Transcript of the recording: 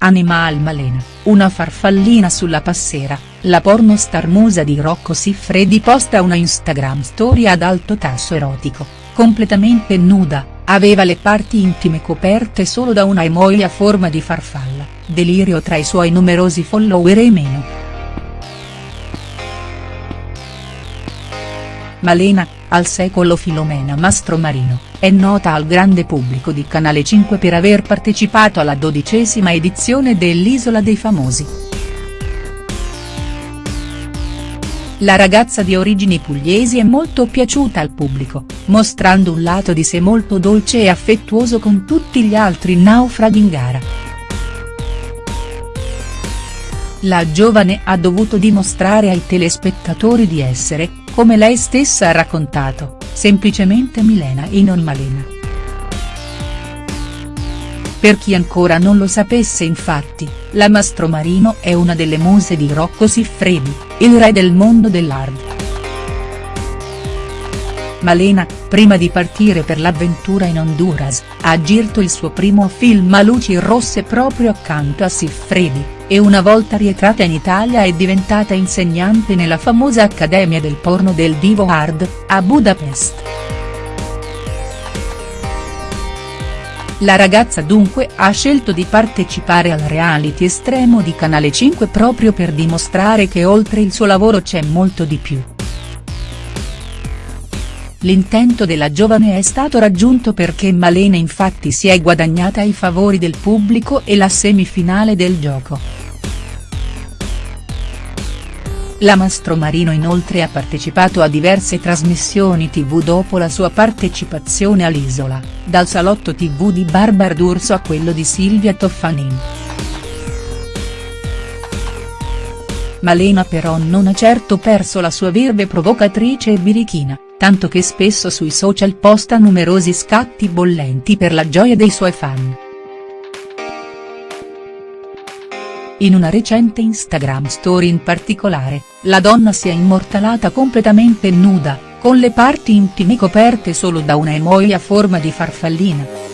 Animal Malena, una farfallina sulla passera, la pornostar musa di Rocco Siffredi posta una Instagram story ad alto tasso erotico, completamente nuda, aveva le parti intime coperte solo da una emoji a forma di farfalla, delirio tra i suoi numerosi follower e meno. Malena, al secolo Filomena Mastromarino, è nota al grande pubblico di Canale 5 per aver partecipato alla dodicesima edizione dell'Isola dei Famosi. La ragazza di origini pugliesi è molto piaciuta al pubblico, mostrando un lato di sé molto dolce e affettuoso con tutti gli altri naufraghi in gara. La giovane ha dovuto dimostrare ai telespettatori di essere, come lei stessa ha raccontato, semplicemente Milena e non Malena. Per chi ancora non lo sapesse infatti, la Mastromarino è una delle muse di Rocco Siffredi, il re del mondo dell'hard. Malena, prima di partire per l'avventura in Honduras, ha girato il suo primo film a luci rosse proprio accanto a Siffredi, e una volta rientrata in Italia è diventata insegnante nella famosa Accademia del Porno del Divo Hard, a Budapest. La ragazza dunque ha scelto di partecipare al reality estremo di Canale 5 proprio per dimostrare che oltre il suo lavoro c'è molto di più. L'intento della giovane è stato raggiunto perché Malena infatti si è guadagnata i favori del pubblico e la semifinale del gioco. La Mastromarino inoltre ha partecipato a diverse trasmissioni tv dopo la sua partecipazione all'Isola, dal salotto tv di Barbara D'Urso a quello di Silvia Toffanin. Malena però non ha certo perso la sua virve provocatrice e birichina tanto che spesso sui social posta numerosi scatti bollenti per la gioia dei suoi fan. In una recente Instagram story in particolare, la donna si è immortalata completamente nuda, con le parti intime coperte solo da una emoji a forma di farfallina.